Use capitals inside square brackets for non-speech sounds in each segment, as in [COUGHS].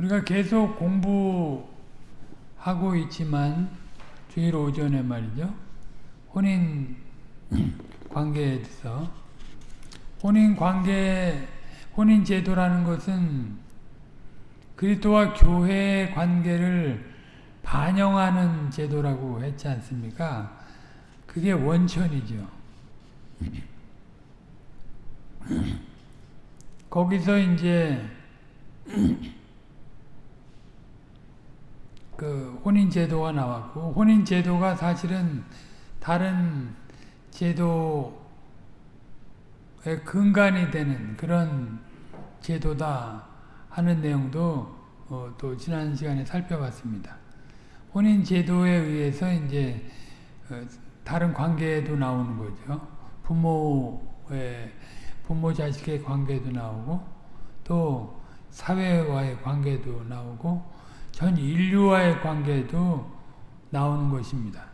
우리가 계속 공부하고 있지만 주일 오전에 말이죠. 혼인 [CLEARS THROAT] 관계에 대해서 혼인 관계 혼인 제도라는 것은 그리스도와 교회의 관계를 반영하는 제도라고 했지 않습니까? 그게 원천이죠. [CLEARS THROAT] 거기서 이제 [CLEARS THROAT] 그 혼인 제도가 나왔고 혼인 제도가 사실은 다른 제도의 근간이 되는 그런 제도다 하는 내용도 어, 또 지난 시간에 살펴봤습니다. 혼인 제도에 의해서 이제 어, 다른 관계도 나오는 거죠. 부모의 부모 자식의 관계도 나오고 또 사회와의 관계도 나오고 전 인류와의 관계도 나오는 것입니다.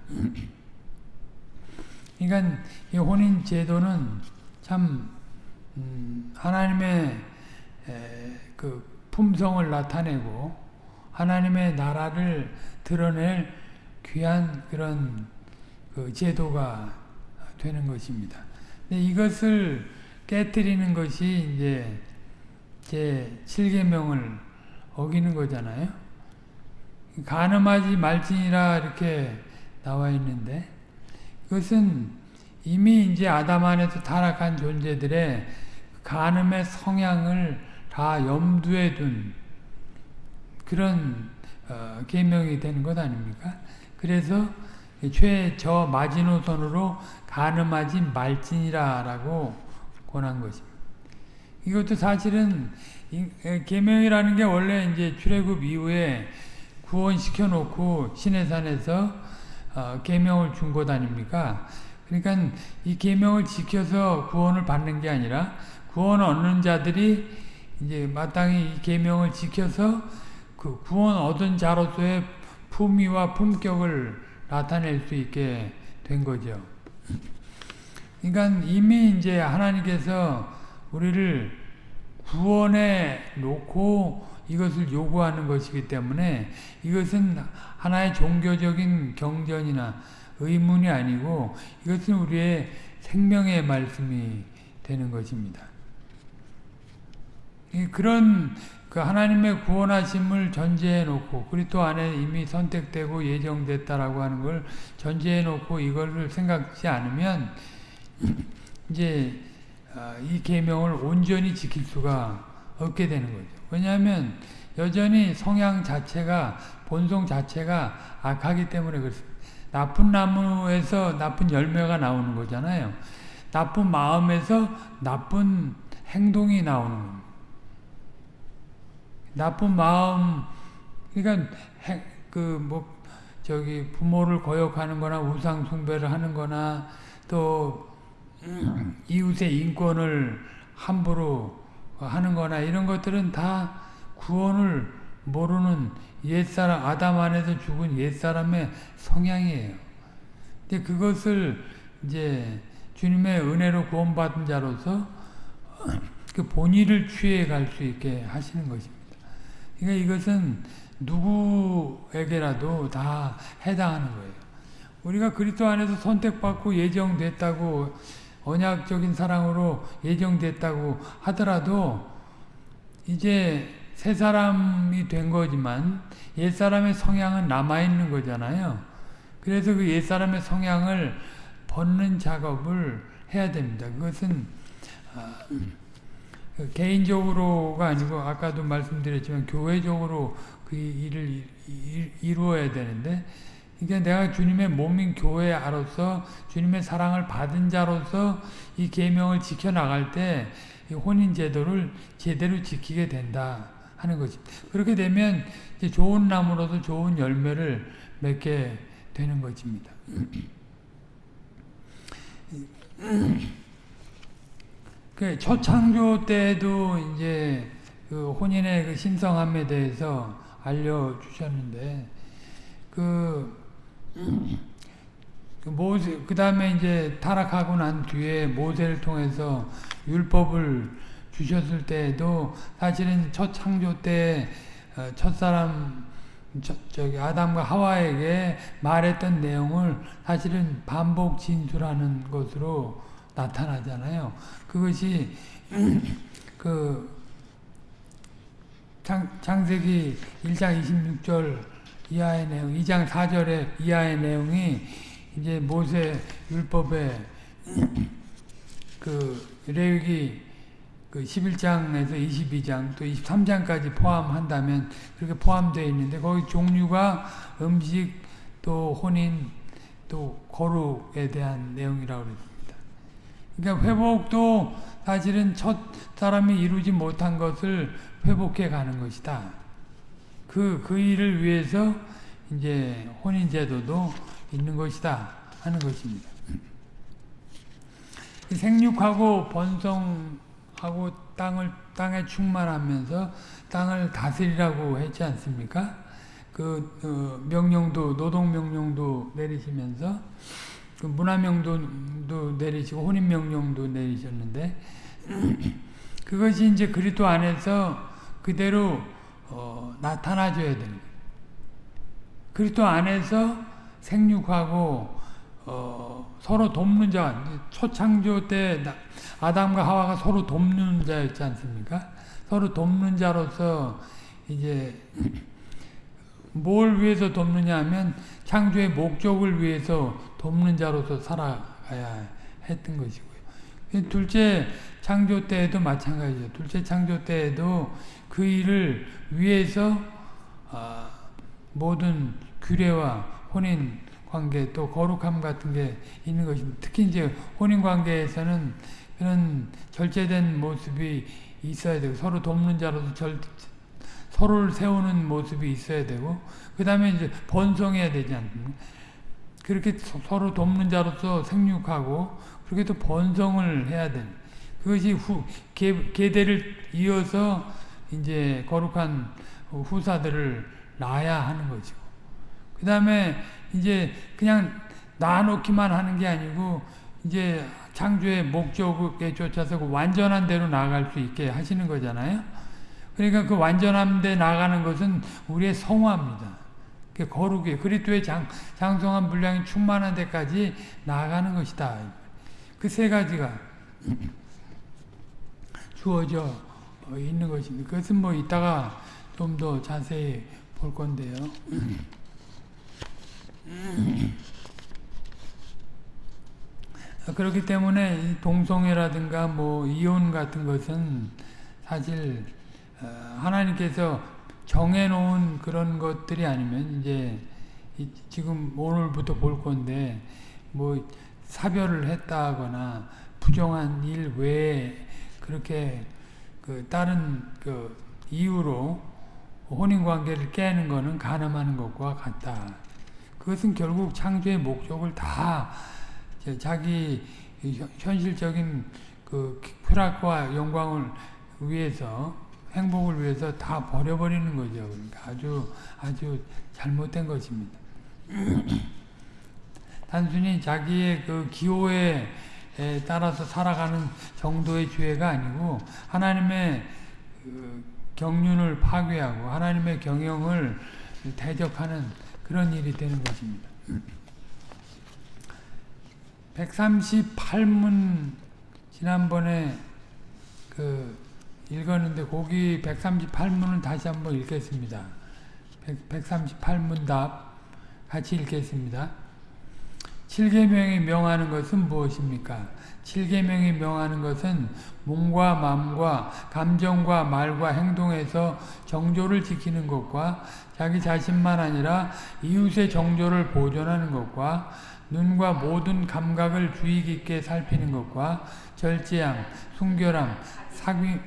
그러니까 이 혼인 제도는 참 음, 하나님의 그 품성을 나타내고 하나님의 나라를 드러낼 귀한 그런 그 제도가 되는 것입니다. 이것을 깨뜨리는 것이 이제 제 7계명을 어기는 거잖아요. 가늠하지 말지니라 이렇게 나와 있는데 이것은 이미 이제 아담 안에서 타락한 존재들의 간음의 성향을 다 염두에 둔 그런 어, 계명이 되는 것 아닙니까? 그래서 최저 마지노선으로 가늠하지 말지니라라고 권한 것입니다. 이것도 사실은 계명이라는 게 원래 이제 출애굽 이후에 구원시켜 놓고 시내산에서 어, 계명을 준 것 아닙니까? 그러니까 이 계명을 지켜서 구원을 받는 게 아니라 구원 얻는 자들이 이제 마땅히 이 계명을 지켜서 그 구원 얻은 자로서의 품위와 품격을 나타낼 수 있게 된 거죠. 그러니까 이미 이제 하나님께서 우리를 구원해 놓고 이것을 요구하는 것이기 때문에 이것은 하나의 종교적인 경전이나 의문이 아니고 이것은 우리의 생명의 말씀이 되는 것입니다. 그런 그 하나님의 구원하심을 전제해 놓고 그리스도 안에 이미 선택되고 예정됐다라고 하는 걸 전제해 놓고 이걸 생각지 않으면 이제 아, 이 계명을 온전히 지킬 수가 없게 되는 거죠. 왜냐하면 여전히 성향 자체가 본성 자체가 악하기 때문에 그렇습니다. 나쁜 나무에서 나쁜 열매가 나오는 거잖아요. 나쁜 마음에서 나쁜 행동이 나오는 겁니다. 나쁜 마음, 그러니까 그뭐 저기 부모를 거역하는 거나 우상 숭배를 하는 거나 또 [CLEARS THROAT] 이웃의 인권을 함부로 하는 거나 이런 것들은 다 구원을 모르는 옛사람, 아담 안에서 죽은 옛사람의 성향이에요. 근데 그것을 이제 주님의 은혜로 구원받은 자로서 [CLEARS THROAT] 그 본의를 취해 갈 수 있게 하시는 것입니다. 그러니까 이것은 누구에게라도 다 해당하는 거예요. 우리가 그리스도 안에서 선택받고 예정됐다고 언약적인 사랑으로 예정됐다고 하더라도 이제 새 사람이 된 거지만 옛사람의 성향은 남아있는 거잖아요. 그래서 그 옛사람의 성향을 벗는 작업을 해야 됩니다. 그것은 아, 그 개인적으로가 아니고 아까도 말씀드렸지만 교회적으로 그 일을 이루어야 되는데 그러니까 내가 주님의 몸인 교회로서 주님의 사랑을 받은 자로서 이 계명을 지켜 나갈 때 혼인 제도를 제대로 지키게 된다 하는 거지. 그렇게 되면 좋은 나무로서 좋은 열매를 맺게 되는 것입니다. [CLEARS THROAT] 그 초창조 때도 이제 그 혼인의 그 신성함에 대해서 알려주셨는데 그, 그 모세 그 다음에 이제 타락하고 난 뒤에 모세를 통해서 율법을 주셨을 때에도 사실은 첫 창조 때 어, 첫사람 저, 저기 아담과 하와에게 말했던 내용을 사실은 반복 진술하는 것으로 나타나잖아요. 그것이 [CLEARS THROAT] 그 창, 창세기 1장 26절 이하의 내용, 2장 4절의 이하의 내용이 이제 모세 율법에 [CLEARS THROAT] 그 레위기 그 11장에서 22장 또 23장까지 포함한다면 그렇게 포함되어 있는데 거기 종류가 음식 또 혼인 또 거룩에 대한 내용이라고 그랬습니다. 그러니까 회복도 사실은 첫 사람이 이루지 못한 것을 회복해 가는 것이다. 그, 그 일을 위해서 이제 혼인제도도 있는 것이다 하는 것입니다. 생육하고 번성하고 땅을 땅에 충만하면서 땅을 다스리라고 했지 않습니까? 그 어, 명령도 노동 명령도 내리시면서 그 문화 명령도 내리시고 혼인 명령도 내리셨는데 [CLEARS THROAT] 그것이 이제 그리스도 안에서 그대로 어, 나타나줘야 되는. 그리스도 안에서 생육하고 어, 서로 돕는 자, 초창조 때 아담과 하와가 서로 돕는 자였지 않습니까? 서로 돕는 자로서 이제 [CLEARS THROAT] 뭘 위해서 돕느냐 하면 창조의 목적을 위해서 돕는 자로서 살아가야 했던 것이고요. 둘째 창조 때에도 마찬가지죠. 둘째 창조 때에도 그 일을 위해서 어, 모든 규례와 혼인 관계 또 거룩함 같은 게 있는 것입니다. 특히 이제 혼인 관계에서는 그런 절제된 모습이 있어야 되고 서로 돕는 자로서 절, 서로를 세우는 모습이 있어야 되고 그 다음에 이제 번성해야 되지 않습니까? 그렇게 서로 돕는 자로서 생육하고 그렇게 또 번성을 해야 되는 그것이 후 계, 계대를 이어서 이제 거룩한 후사들을 낳아야 하는 것이고 그 다음에 이제 그냥 낳아놓기만 하는 게 아니고 이제 창조의 목적에 쫓아서 그 완전한 대로 나아갈 수 있게 하시는 거잖아요. 그러니까 그 완전한 데 나가는 것은 우리의 성화입니다. 그 거룩이 그리스도의 장, 장성한 분량이 충만한 데까지 나아가는 것이다. 그 세 가지가 [CLEARS THROAT] 주어져 있는 것입니다. 그것은 뭐 이따가 좀 더 자세히 볼 건데요. 그렇기 때문에 동성애라든가 뭐 이혼 같은 것은 사실 어, 하나님께서 정해놓은 그런 것들이 아니면 이제 지금 오늘부터 볼 건데 뭐 사별을 했다거나 부정한 일 외에 그렇게 그 다른 그 이유로 혼인 관계를 깨는 것은 가늠하는 것과 같다. 그것은 결국 창조의 목적을 다 자기 현실적인 그 쾌락과 영광을 위해서 행복을 위해서 다 버려버리는 거죠. 그러니까 아주 아주 잘못된 것입니다. [CLEARS THROAT] 단순히 자기의 그 기호에 따라서 살아가는 정도의 죄가 아니고 하나님의 그 경륜을 파괴하고 하나님의 경영을 대적하는 그런 일이 되는 것입니다. 138문 지난번에 그 읽었는데 거기 138문을 다시 한번 읽겠습니다. 138문 답 같이 읽겠습니다. 7계명이 명하는 것은 무엇입니까? 7계명이 명하는 것은 몸과 마음과 감정과 말과 행동에서 정조를 지키는 것과 자기 자신만 아니라 이웃의 정조를 보존하는 것과 눈과 모든 감각을 주의 깊게 살피는 것과 절제함, 순결함, 사귐,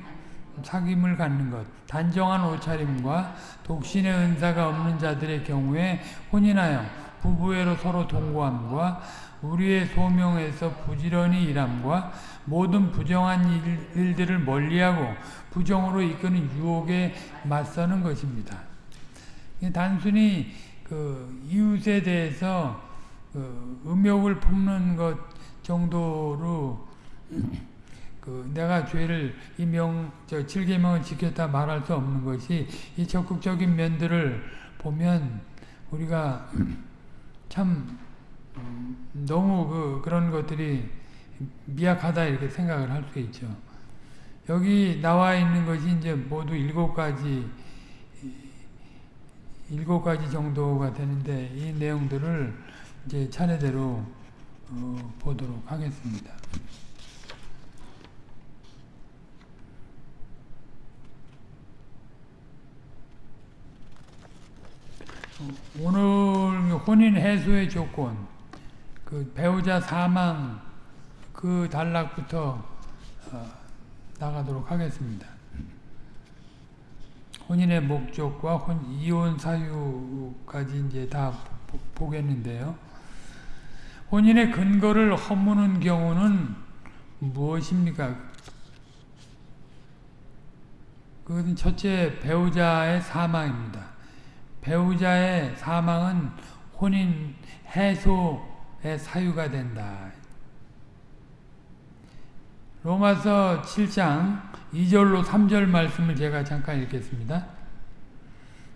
사귐을 갖는 것, 단정한 옷차림과 독신의 은사가 없는 자들의 경우에 혼인하여 부부애로 서로 동거함과 우리의 소명에서 부지런히 일함과 모든 부정한 일, 들을 멀리하고 부정으로 이끄는 유혹에 맞서는 것입니다. 단순히 그 이웃에 대해서 그 음욕을 품는 것 정도로 그 내가 죄를 이명저 칠계명을 지켰다 말할 수 없는 것이 이 적극적인 면들을 보면 우리가 참 음, 너무 그 그런 것들이 미약하다 이렇게 생각을 할 수 있죠. 여기 나와 있는 것이 이제 모두 일곱 가지 일곱 가지 정도가 되는데 이 내용들을 이제 차례대로 어, 보도록 하겠습니다. 오늘 혼인 해소의 조건, 그 배우자 사망 그 단락부터 어, 나가도록 하겠습니다. 혼인의 목적과 혼, 이혼 사유까지 이제 다 보, 보겠는데요. 혼인의 근거를 허무는 경우는 무엇입니까? 그것은 첫째 배우자의 사망입니다. 배우자의 사망은 혼인 해소의 사유가 된다. 로마서 7장 2절로 3절 말씀을 제가 잠깐 읽겠습니다.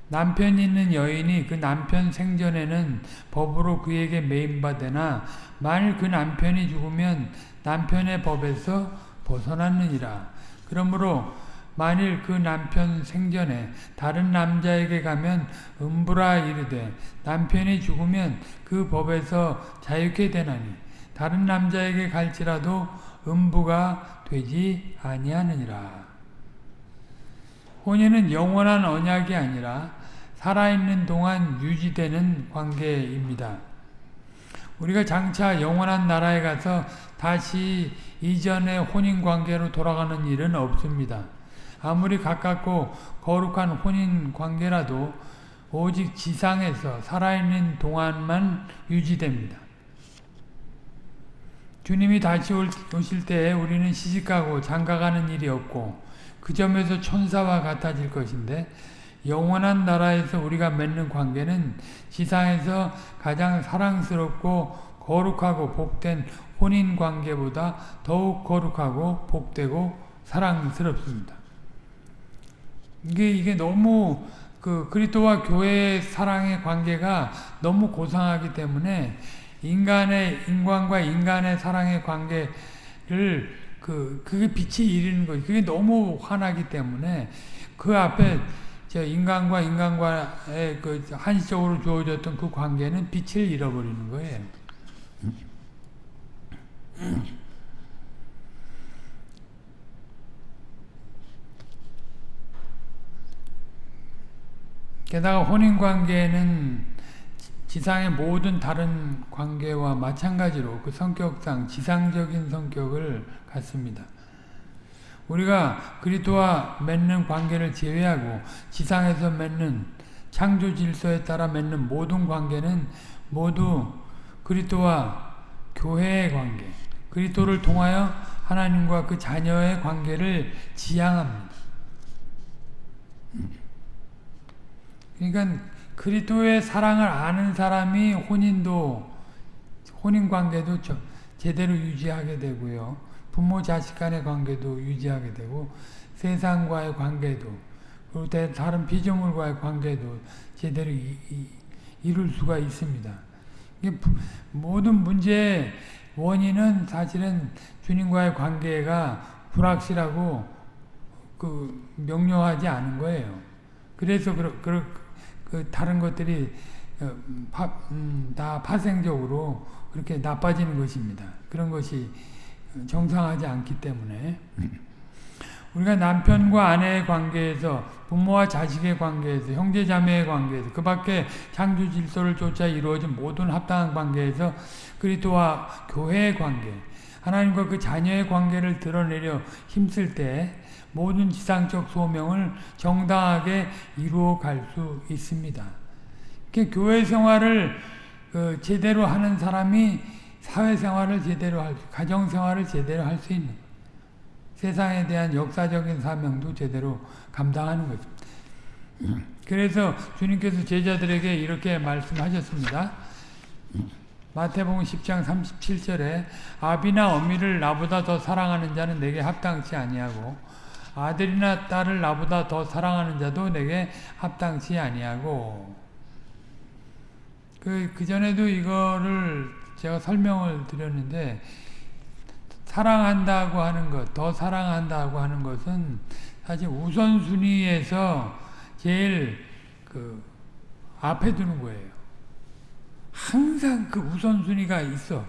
남편 있는 여인이 그 남편 생전에는 법으로 그에게 매임받으나 만일 그 남편이 죽으면 남편의 법에서 벗어났느니라. 그러므로 만일 그 남편 생전에 다른 남자에게 가면 음부라 이르되 남편이 죽으면 그 법에서 자유케 되나니 다른 남자에게 갈지라도 음부가 되지 아니하느니라. 혼인은 영원한 언약이 아니라 살아있는 동안 유지되는 관계입니다. 우리가 장차 영원한 나라에 가서 다시 이전의 혼인 관계로 돌아가는 일은 없습니다. 아무리 가깝고 거룩한 혼인 관계라도 오직 지상에서 살아있는 동안만 유지됩니다. 주님이 다시 오실 때에 우리는 시집가고 장가가는 일이 없고 그 점에서 천사와 같아질 것인데 영원한 나라에서 우리가 맺는 관계는 지상에서 가장 사랑스럽고 거룩하고 복된 혼인 관계보다 더욱 거룩하고 복되고 사랑스럽습니다. 이게 이게 너무 그 그리스도와 교회의 사랑의 관계가 너무 고상하기 때문에 인간의 인간과 인간의 사랑의 관계를 그 그게 빛이 이르는 거지. 그게 너무 환하기 때문에 그 앞에 저 인간과 인간과의 그 한시적으로 주어졌던 그 관계는 빛을 잃어버리는 거예요. 게다가 혼인관계는 지상의 모든 다른 관계와 마찬가지로 그 성격상 지상적인 성격을 갖습니다. 우리가 그리스도와 맺는 관계를 제외하고 지상에서 맺는 창조 질서에 따라 맺는 모든 관계는 모두 그리스도와 교회의 관계, 그리스도를 통하여 하나님과 그 자녀의 관계를 지향합니다. 그러니까 그리스도의 사랑을 아는 사람이 혼인도 혼인 관계도 제대로 유지하게 되고요. 부모 자식 간의 관계도 유지하게 되고 세상과의 관계도 그리고 다른 피조물과의 관계도 제대로 이, 이, 이룰 수가 있습니다. 모든 문제의 원인은 사실은 주님과의 관계가 불확실하고 그 명료하지 않은 거예요. 그래서 그, 그, 그 다른 것들이 어, 파, 음, 다 파생적으로 그렇게 나빠지는 것입니다. 그런 것이 정상하지 않기 때문에 [LAUGHS] 우리가 남편과 아내의 관계에서 부모와 자식의 관계에서 형제자매의 관계에서 그 밖에 창조 질서를 쫓아 이루어진 모든 합당한 관계에서 그리스도와 교회의 관계 하나님과 그 자녀의 관계를 드러내려 힘쓸 때 모든 지상적 소명을 정당하게 이루어 갈 수 있습니다. 교회 생활을 그 제대로 하는 사람이 사회생활을 제대로 할 수, 가정생활을 제대로 할 수 있는 세상에 대한 역사적인 사명도 제대로 감당하는 거죠. 그래서 주님께서 제자들에게 이렇게 말씀하셨습니다. 마태복음 10장 37절에 아비나 어미를 나보다 더 사랑하는 자는 내게 합당치 아니하고 아들이나 딸을 나보다 더 사랑하는 자도 내게 합당치 아니하고 그, 그 전에도 이거를 제가 설명을 드렸는데 사랑한다고 하는 것, 더 사랑한다고 하는 것은 사실 우선순위에서 제일 그 앞에 두는 거예요. 항상 그 우선순위가 있어.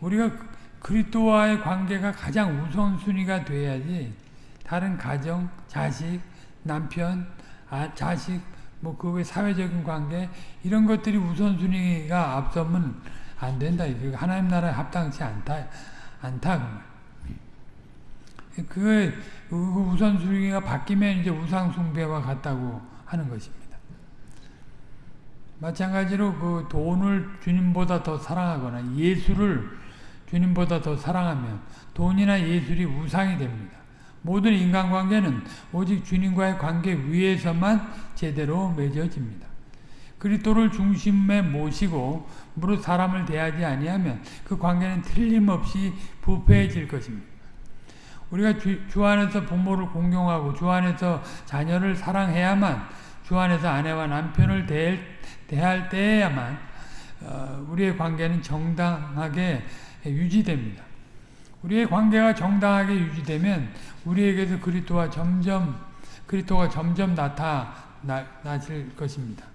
우리가 그리스도와의 관계가 가장 우선순위가 돼야지 다른 가정, 자식, 남편, 아, 자식, 뭐 그 외 사회적인 관계 이런 것들이 우선순위가 앞서면 안 된다. 하나님 나라에 합당치 않다. 않다. 그, 그 우선순위가 바뀌면 이제 우상숭배와 같다고 하는 것입니다. 마찬가지로 그 돈을 주님보다 더 사랑하거나 예수를 주님보다 더 사랑하면 돈이나 예술이 우상이 됩니다. 모든 인간관계는 오직 주님과의 관계 위에서만 제대로 맺어집니다. 그리스도를 중심에 모시고 무릇 사람을 대하지 아니하면 그 관계는 틀림없이 부패해질 것입니다. 우리가 주, 주 안에서 부모를 공경하고 주 안에서 자녀를 사랑해야만 주 안에서 아내와 남편을 대할, 대할 때에야만 어, 우리의 관계는 정당하게 유지됩니다. 우리의 관계가 정당하게 유지되면 우리에게서 그리스도와 점점 그리스도가 점점 나타나실 것입니다.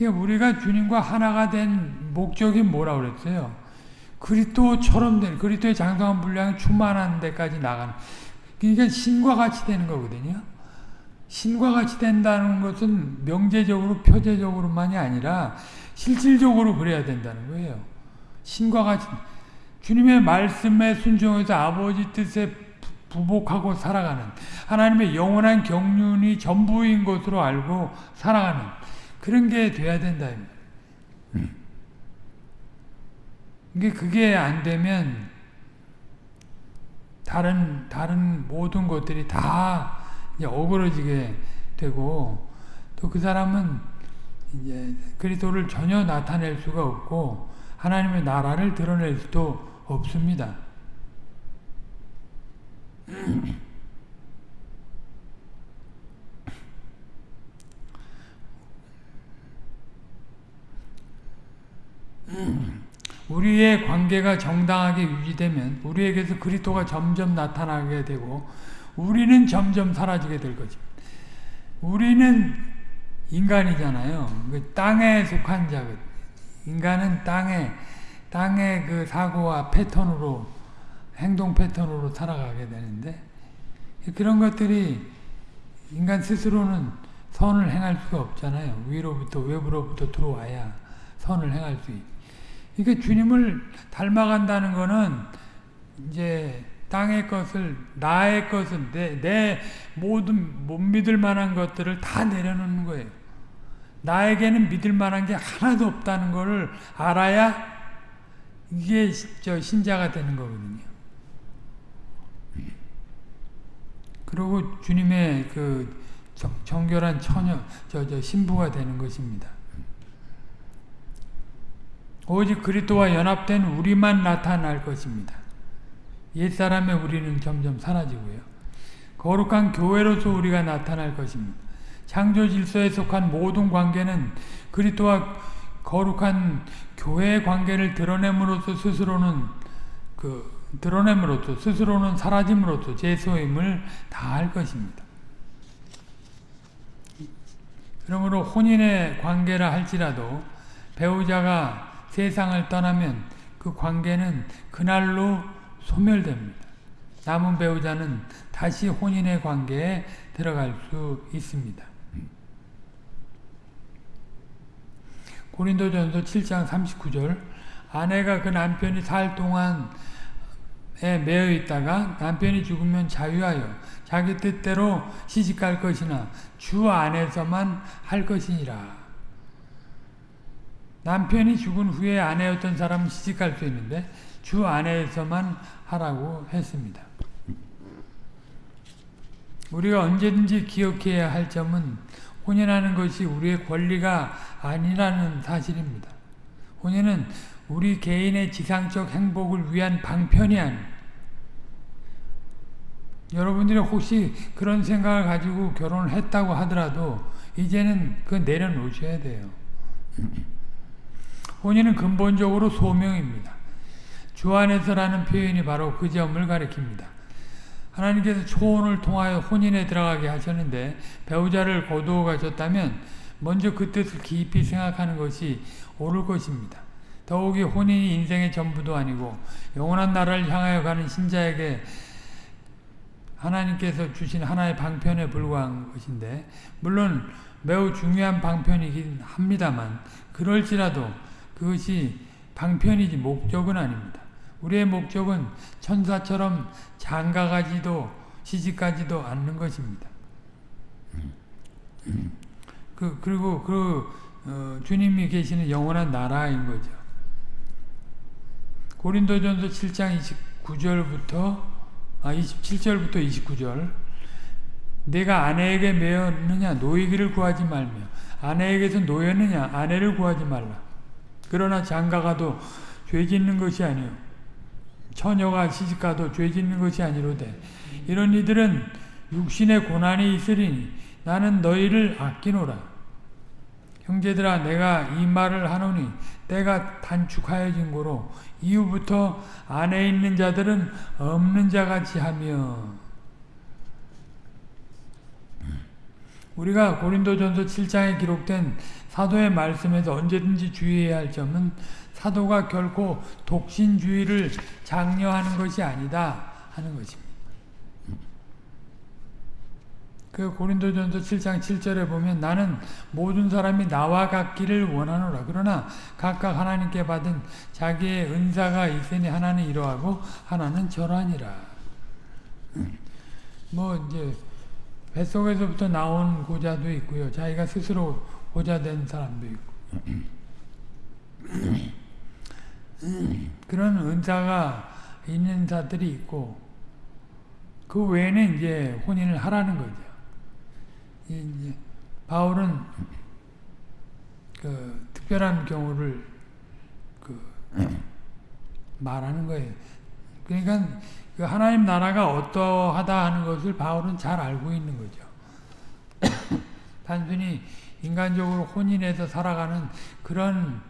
우리가 주님과 하나가 된 목적이 뭐라 그랬어요? 그리스도처럼 된 그리스도의 장성한 분량이 충만한 데까지 나가는 그러니까 신과 같이 되는 거거든요. 신과 같이 된다는 것은 명제적으로 표제적으로만이 아니라 실질적으로 그래야 된다는 거예요. 신과 같이 주님의 말씀에 순종해서 아버지 뜻에 부복하고 살아가는 하나님의 영원한 경륜이 전부인 것으로 알고 살아가는 그런 게 돼야 된다. 이게 그게 안 되면 다른 다른 모든 것들이 다 어그러지게 되고 또 그 사람은 이제 그리스도를 전혀 나타낼 수가 없고 하나님의 나라를 드러낼 수도 없습니다. 우리의 관계가 정당하게 유지되면 우리에게서 그리스도가 점점 나타나게 되고 우리는 점점 사라지게 될 거죠. 우리는 인간이잖아요. 그 땅에 속한 자, 인간은 땅에 땅의 그 사고와 패턴으로 행동 패턴으로 살아가게 되는데 그런 것들이 인간 스스로는 선을 행할 수가 없잖아요. 위로부터 외부로부터 들어와야 선을 행할 수 있. 그러니까 주님을 닮아간다는 거는 이제 땅의 것을 나의 것을 내, 내 모든 못 믿을 만한 것들을 다 내려놓는 거예요. 나에게는 믿을 만한 게 하나도 없다는 것을 알아야 이게 저 신자가 되는 거거든요. 그리고 주님의 그 정결한 처녀, 저, 저 신부가 되는 것입니다. 오직 그리스도와 연합된 우리만 나타날 것입니다. 옛사람의 우리는 점점 사라지고요. 거룩한 교회로서 우리가 나타날 것입니다. 창조 질서에 속한 모든 관계는 그리스도와 거룩한 교회의 관계를 드러냄으로써 스스로는 그 드러냄으로써 스스로는 사라짐으로써 제 소임을 다할 것입니다. 그러므로 혼인의 관계라 할지라도 배우자가 세상을 떠나면 그 관계는 그날로 소멸됩니다. 남은 배우자는 다시 혼인의 관계에 들어갈 수 있습니다. 고린도전서 7장 39절 아내가 그 남편이 살 동안에 매여 있다가 남편이 죽으면 자유하여 자기 뜻대로 시집갈 것이나 주 안에서만 할 것이니라. 남편이 죽은 후에 아내였던 사람은 시집갈 수 있는데 주 안에서만 하라고 했습니다. 우리가 언제든지 기억해야 할 점은 혼인하는 것이 우리의 권리가 아니라는 사실입니다. 혼인은 우리 개인의 지상적 행복을 위한 방편이 아닙니다. 여러분들이 혹시 그런 생각을 가지고 결혼을 했다고 하더라도 이제는 그 내려놓으셔야 돼요. [CLEARS THROAT] 혼인은 근본적으로 소명입니다. 주 안에서라는 표현이 바로 그 점을 가리킵니다. 하나님께서 초혼을 통하여 혼인에 들어가게 하셨는데 배우자를 거두어 가셨다면 먼저 그 뜻을 깊이 생각하는 것이 옳을 것입니다. 더욱이 혼인이 인생의 전부도 아니고 영원한 나라를 향하여 가는 신자에게 하나님께서 주신 하나의 방편에 불과한 것인데 물론 매우 중요한 방편이긴 합니다만 그럴지라도 그것이 방편이지 목적은 아닙니다. 우리의 목적은 천사처럼 장가가지도 시집가지도 않는 것입니다. 그 그리고 그 어, 주님이 계시는 영원한 나라인 거죠. 고린도전서 7장 29절부터 아 27절부터 29절 내가 아내에게 매였느냐 노이기를 구하지 말며 아내에게서 노였느냐 아내를 구하지 말라. 그러나 장가가도 죄 짓는 것이 아니요 처녀가 시집가도 죄 짓는 것이 아니로되 이런 이들은 육신의 고난이 있으리니 나는 너희를 아끼노라. 형제들아 내가 이 말을 하노니 때가 단축하여진 고로 이후부터 안에 있는 자들은 없는 자같이 하며 우리가 고린도전서 7장에 기록된 사도의 말씀에서 언제든지 주의해야 할 점은 사도가 결코 독신주의를 장려하는 것이 아니다 하는 것입니다. 그 고린도전서 7장 7절에 보면 나는 모든 사람이 나와 같기를 원하노라. 그러나 각각 하나님께 받은 자기의 은사가 있으니 하나는 이러하고 하나는 저러하니라. 뭐 이제 뱃속에서부터 나온 고자도 있고요. 자기가 스스로 고자 된 사람도 있고. 그런 은사가 있는 자들이 있고 그 외에는 이제 혼인을 하라는 거죠. 이제 바울은 그 특별한 경우를 그 말하는 거예요. 그러니까 그 하나님 나라가 어떠하다 하는 것을 바울은 잘 알고 있는 거죠. [COUGHS] 단순히 인간적으로 혼인해서 살아가는 그런 그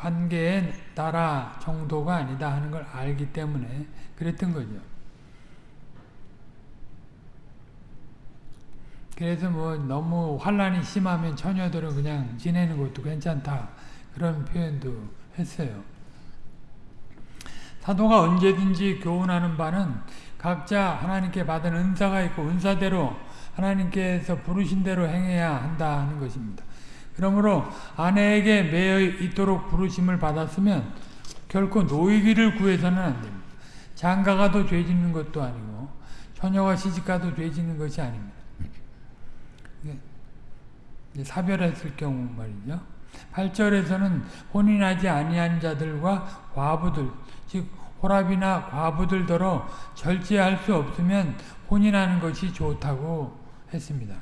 관계의 나라 정도가 아니다 하는 걸 알기 때문에 그랬던 거죠. 그래서 뭐 너무 환란이 심하면 처녀들은 그냥 지내는 것도 괜찮다 그런 표현도 했어요. 사도가 언제든지 교훈하는 바는 각자 하나님께 받은 은사가 있고 은사대로 하나님께서 부르신 대로 행해야 한다 하는 것입니다. 그러므로 아내에게 매여 있도록 부르심을 받았으면 결코 노이기를 구해서는 안 됩니다. 장가가도 죄 짓는 것도 아니고 처녀가 시집가도 죄 짓는 것이 아닙니다. 사별했을 경우 말이죠. 8절에서는 혼인하지 아니한 자들과 과부들 즉 호랍이나 과부들더러 절제할 수 없으면 혼인하는 것이 좋다고 했습니다.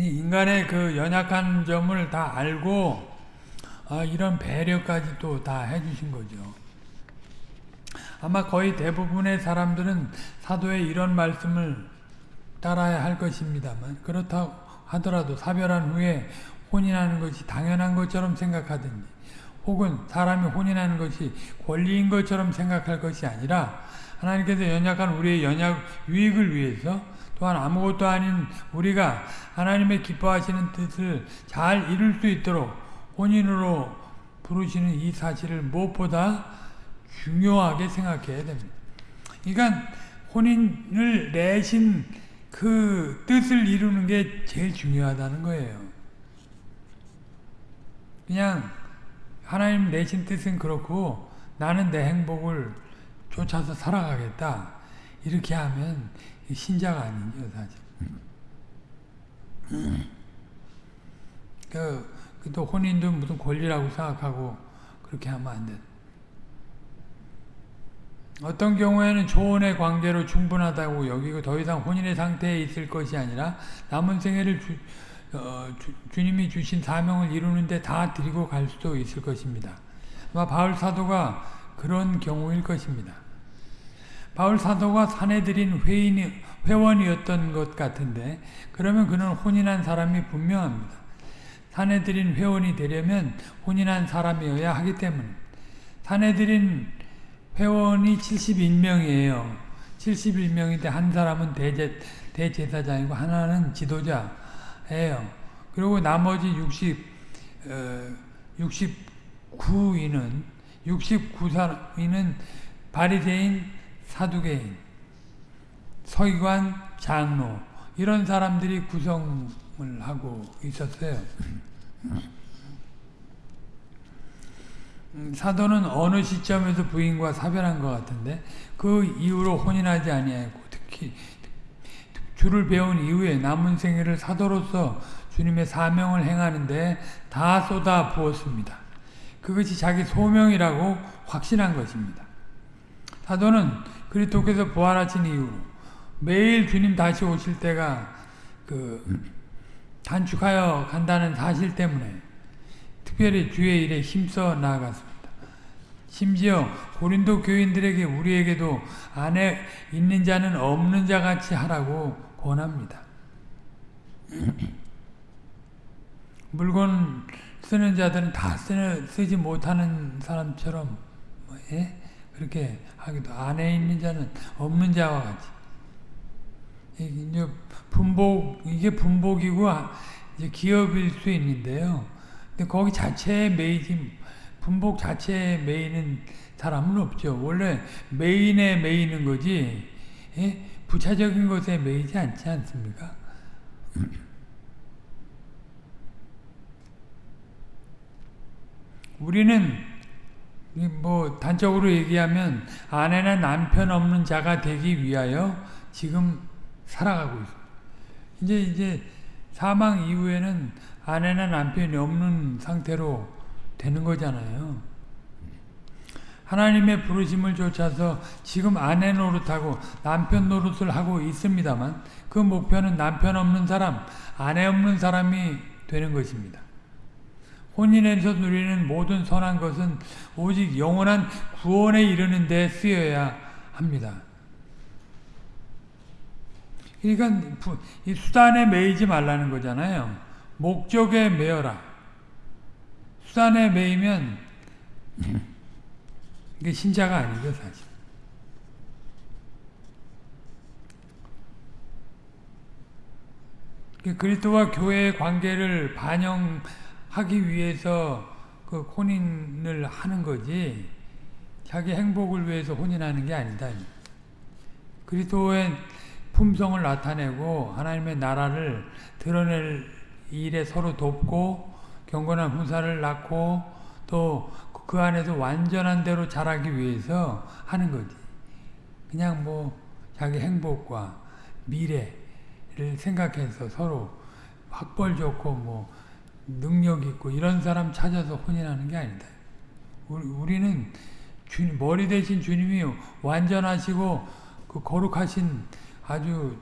인간의 그 연약한 점을 다 알고 아, 이런 배려까지 또 다 해주신 거죠. 아마 거의 대부분의 사람들은 사도의 이런 말씀을 따라야 할 것입니다만 그렇다 하더라도 사별한 후에 혼인하는 것이 당연한 것처럼 생각하든지 혹은 사람이 혼인하는 것이 권리인 것처럼 생각할 것이 아니라 하나님께서 연약한 우리의 연약 유익을 위해서 또한 아무것도 아닌 우리가 하나님의 기뻐하시는 뜻을 잘 이룰 수 있도록 혼인으로 부르시는 이 사실을 무엇보다 중요하게 생각해야 됩니다. 그러니까 혼인을 내신 그 뜻을 이루는 게 제일 중요하다는 거예요. 그냥 하나님 내신 뜻은 그렇고 나는 내 행복을 쫓아서 살아가겠다. 이렇게 하면 신자가 아니죠, 사실. 그, 또 혼인도 무슨 권리라고 생각하고 그렇게 하면 안 돼. 어떤 경우에는 초혼의 관계로 충분하다고 여기고 더 이상 혼인의 상태에 있을 것이 아니라 남은 생애를 주, 어, 주, 님이 주신 사명을 이루는데 다 드리고 갈 수도 있을 것입니다. 아마 바울 사도가 그런 경우일 것입니다. 바울 사도가 사내들인 회인, 회원이었던 것 같은데 그러면 그는 혼인한 사람이 분명합니다. 사내들인 회원이 되려면 혼인한 사람이어야 하기 때문에 사내들인 회원이 71명이에요. 71명인데 한 사람은 대제, 대제사장이고 하나는 지도자예요. 그리고 나머지 60, 어, 69인은 69인은 바리새인, 사두개인, 서기관, 장로 이런 사람들이 구성을 하고 있었어요. 음, 사도는 어느 시점에서 부인과 사별한 것 같은데 그 이후로 혼인하지 아니하고 특히 주를 배운 이후에 남은 생애를 사도로서 주님의 사명을 행하는데 다 쏟아 부었습니다. 그것이 자기 소명이라고 확신한 것입니다. 사도는 그리스도께서 부활하신 이후 매일 주님 다시 오실 때가 그 단축하여 간다는 사실 때문에 특별히 주의 일에 힘써 나아갔습니다. 심지어 고린도 교인들에게 우리에게도 안에 있는 자는 없는 자 같이 하라고 권합니다. [CLEARS THROAT] 물건 쓰는 자들은 다 쓰는, 쓰지 못하는 사람처럼 뭐, 예? 그렇게 하기도 안에 있는 자는 없는 자와 같이 이게 분복 이게 분복이고 이제 기업일 수 있는데요. 근데 거기 자체에 매이지 분복 자체에 매이는 사람은 없죠. 원래 메인에 매이는 거지 예? 부차적인 것에 매이지 않지 않습니까? 우리는 뭐 단적으로 얘기하면 아내나 남편 없는 자가 되기 위하여 지금 살아가고 있습니다. 이제 이제 사망 이후에는 아내나 남편이 없는 상태로 되는 거잖아요. 하나님의 부르심을 쫓아서 지금 아내 노릇하고 남편 노릇을 하고 있습니다만 그 목표는 남편 없는 사람, 아내 없는 사람이 되는 것입니다. 혼인에서 누리는 모든 선한 것은 오직 영원한 구원에 이르는 데 쓰여야 합니다. 그러니까 이 수단에 매이지 말라는 거잖아요. 목적에 매여라. 수단에 매이면 [LAUGHS] 이게 신자가 아니죠, 사실. 그리스도와 교회의 관계를 반영 하기 위해서 그 혼인을 하는 거지 자기 행복을 위해서 혼인하는 게 아니다. 그리스도의 품성을 나타내고 하나님의 나라를 드러낼 일에 서로 돕고 경건한 후사를 낳고 또 그 안에서 완전한 대로 자라기 위해서 하는 거지. 그냥 뭐 자기 행복과 미래를 생각해서 서로 학벌 좋고 뭐 능력 있고 이런 사람 찾아서 혼인하는 게 아니다. 우리는 주님, 머리 대신 주님이 완전하시고 그 거룩하신 아주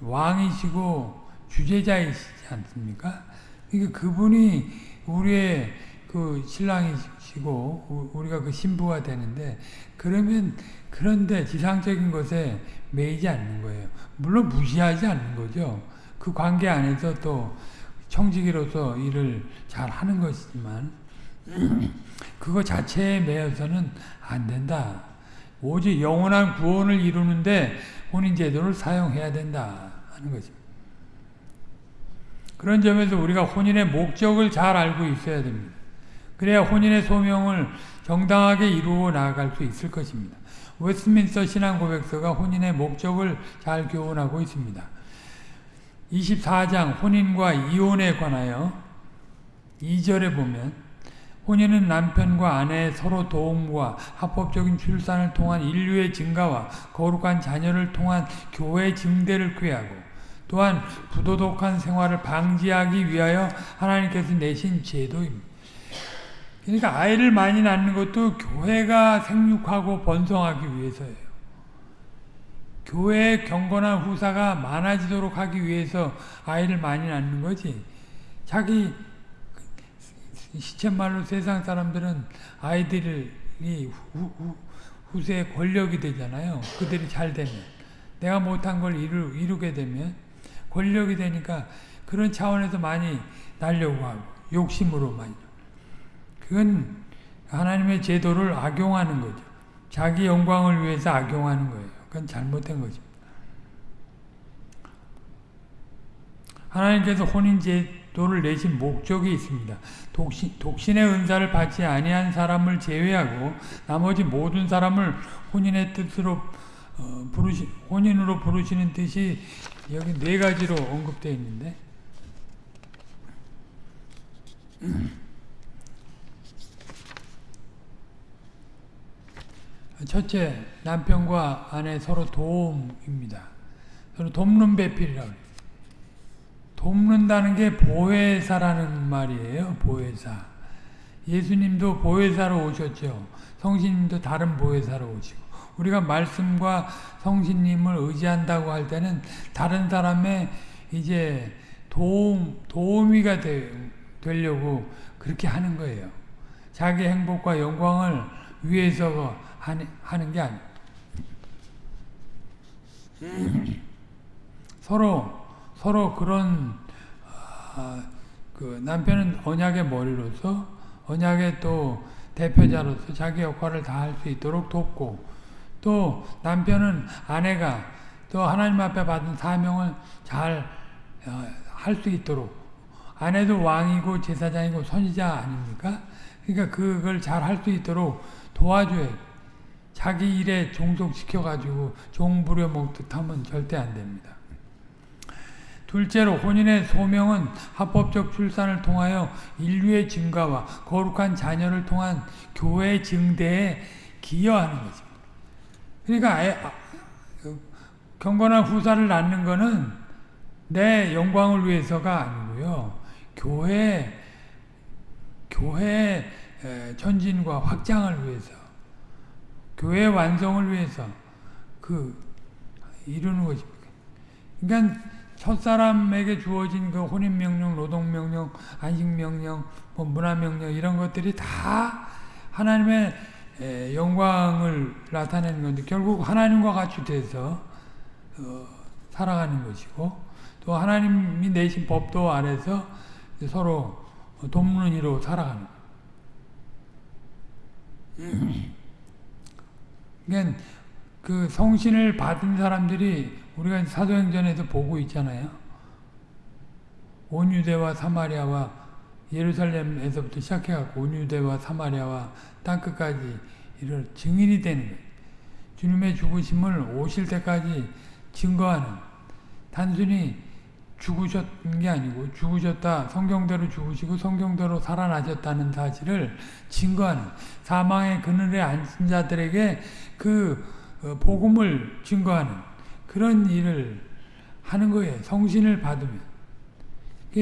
왕이시고 주제자이시지 않습니까? 그러니까 그분이 우리의 그 신랑이시고 우리가 그 신부가 되는데 그러면 그런데 지상적인 것에 매이지 않는 거예요. 물론 무시하지 않는 거죠. 그 관계 안에서 또 청지기로서 일을 잘 하는 것이지만 [CLEARS THROAT] 그거 자체에 매여서는 안 된다. 오직 영원한 구원을 이루는데 혼인제도를 사용해야 된다 하는 것입니다. 그런 점에서 우리가 혼인의 목적을 잘 알고 있어야 됩니다. 그래야 혼인의 소명을 정당하게 이루어 나아갈 수 있을 것입니다. 웨스민스터 신앙고백서가 혼인의 목적을 잘 교훈하고 있습니다. 24장 혼인과 이혼에 관하여 2절에 보면 혼인은 남편과 아내의 서로 도움과 합법적인 출산을 통한 인류의 증가와 거룩한 자녀를 통한 교회 증대를 꾀하고 또한 부도덕한 생활을 방지하기 위하여 하나님께서 내신 제도입니다. 그러니까 아이를 많이 낳는 것도 교회가 생육하고 번성하기 위해서예요. 교회의 경건한 후사가 많아지도록 하기 위해서 아이를 많이 낳는 거지. 자기 시쳇말로 세상 사람들은 아이들이 후, 후, 후세의 권력이 되잖아요. 그들이 잘 되면. 내가 못한 걸 이루, 이루게 되면 권력이 되니까 그런 차원에서 많이 날려고 하고 욕심으로 많이. 그건 하나님의 제도를 악용하는 거죠. 자기 영광을 위해서 악용하는 거예요. 그건 잘못된 거죠. 하나님께서 혼인 제도를 내신 목적이 있습니다. 독신, 독신의 은사를 받지 아니한 사람을 제외하고 나머지 모든 사람을 혼인의 뜻으로 어, 부르시, 혼인으로 부르시는 뜻이 여기 네 가지로 언급되어 있는데 첫째, 남편과 아내 서로 도움입니다. 서로 돕는 배필이라고. 돕는다는 게 보혜사라는 말이에요. 보혜사. 예수님도 보혜사로 오셨죠. 성신님도 다른 보혜사로 오시고. 우리가 말씀과 성신님을 의지한다고 할 때는 다른 사람의 이제 도움, 도우미가 되, 되려고 그렇게 하는 거예요. 자기 행복과 영광을 위해서 하는 게 아니에요. [CLEARS THROAT] 서로 서로 그런 어, 그 남편은 언약의 머리로서 언약의 또 대표자로서 자기 역할을 다 할 수 있도록 돕고 또 남편은 아내가 또 하나님 앞에 받은 사명을 잘 할수 어, 있도록 아내도 왕이고 제사장이고 선지자 아닙니까? 그러니까 그걸 잘 할 수 있도록 도와줘야 자기 일에 종속시켜가지고 종 부려먹듯 하면 절대 안 됩니다. 둘째로 혼인의 소명은 합법적 출산을 통하여 인류의 증가와 거룩한 자녀를 통한 교회 증대에 기여하는 거죠. 그러니까 애, 아, 그 경건한 후사를 낳는 것은 내 영광을 위해서가 아니고요. 교회 교회 전진과 확장을 위해서 교회 완성을 위해서 그 이루는 것입니다. 그러니까 첫 사람에게 주어진 그 혼인 명령, 노동 명령, 안식 명령, 뭐 문화 명령 이런 것들이 다 하나님의 영광을 나타내는 건데 결국 하나님과 같이 돼서 어, 살아가는 것이고 또 하나님이 내신 법도 안에서 서로 돕는 이로 살아가는 그러니까 그 성신을 받은 사람들이 우리가 사도행전에서 보고 있잖아요. 온 유대와 사마리아와 예루살렘에서부터 시작해갖고 온 유대와 사마리아와 땅끝까지 이를 증인이 되는 거예요. 주님의 죽으심을 오실 때까지 증거하는 단순히 죽으셨는 게 아니고 죽으셨다 성경대로 죽으시고 성경대로 살아나셨다는 사실을 증거하는 사망의 그늘에 앉은 자들에게 그 어, 복음을 증거하는 그런 일을 하는 거예요. 성신을 받으면.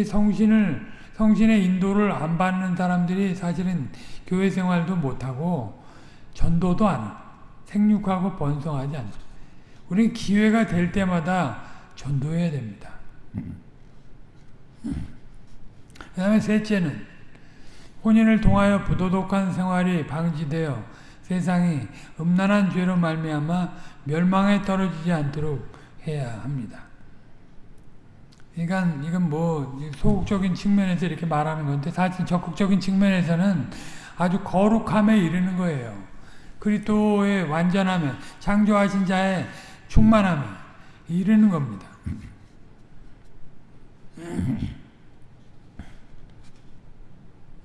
성신을, 성신의 인도를 안 받는 사람들이 사실은 교회 생활도 못하고 전도도 안. 생육하고 번성하지 않죠. 우리는 기회가 될 때마다 전도해야 됩니다. 그 다음에 셋째는 혼인을 통하여 부도덕한 생활이 방지되어 세상이 음란한 죄로 말미암아 멸망에 떨어지지 않도록 해야 합니다. 그러니까 이건 뭐 소극적인 측면에서 이렇게 말하는 건데 사실 적극적인 측면에서는 아주 거룩함에 이르는 거예요. 그리스도의 완전함에 창조하신 자의 충만함에 이르는 겁니다.